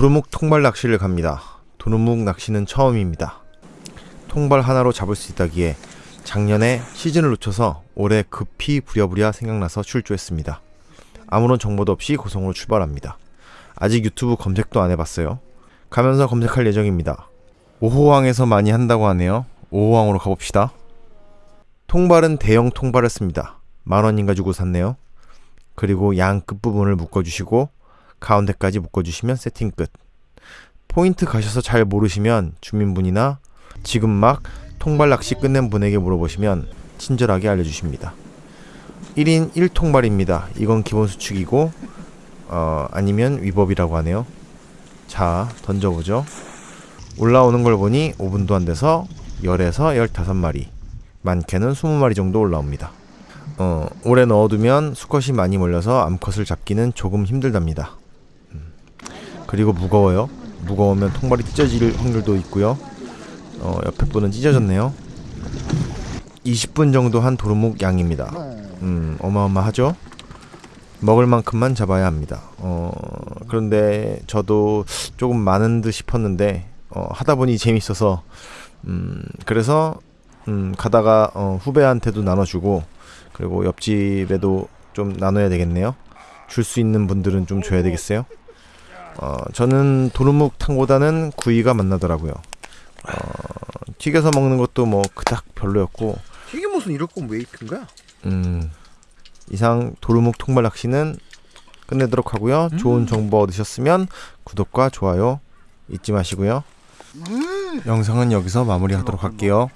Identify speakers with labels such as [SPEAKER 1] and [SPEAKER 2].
[SPEAKER 1] 도루묵 통발 낚시를 갑니다. 도루묵 낚시는 처음입니다. 통발 하나로 잡을 수 있다기에 작년에 시즌을 놓쳐서 올해 급히 부랴부랴 생각나서 출조했습니다. 아무런 정보도 없이 고성으로 출발합니다. 아직 유튜브 검색도 안 해봤어요. 가면서 검색할 예정입니다. 오호항에서 많이 한다고 하네요. 오호항으로 가봅시다. 통발은 대형 통발을 씁니다. 만 원인가 주고 샀네요. 그리고 양 끝부분을 묶어주시고 가운데까지 묶어주시면 세팅 끝. 포인트 가셔서 잘 모르시면 주민분이나 지금 막 통발 낚시 끝낸 분에게 물어보시면 친절하게 알려주십니다. 1인 1통발입니다. 이건 기본 수축이고 어, 아니면 위법이라고 하네요. 자 던져보죠. 올라오는 걸 보니 5분도 안 돼서 10에서 15마리 많게는 20마리 정도 올라옵니다. 어, 오래 넣어두면 수컷이 많이 몰려서 암컷을 잡기는 조금 힘들답니다. 음, 그리고 무거워요. 무거우면 통발이 찢어질 확률도 있고요. 어, 옆에 분은 찢어졌네요. 20분 정도 한 도루묵 양입니다. 음, 어마어마하죠? 먹을 만큼만 잡아야 합니다. 어, 그런데 저도 조금 많은 듯 싶었는데, 어, 하다 보니 재밌어서, 음, 그래서, 음, 가다가, 어, 후배한테도 나눠주고, 그리고 옆집에도 좀 나눠야 되겠네요. 줄 수 있는 분들은 좀 줘야 되겠어요. 어, 저는 도루묵 탕보다는 구이가 맛나더라고요. 어, 튀겨서 먹는 것도 뭐 그닥 별로였고,
[SPEAKER 2] 튀김옷은 이럴 거면 왜 입힌 거야?
[SPEAKER 1] 음, 이상 도루묵 통발 낚시는 끝내도록 하고요. 좋은 정보 얻으셨으면 구독과 좋아요 잊지 마시고요. 영상은 여기서 마무리하도록 할게요.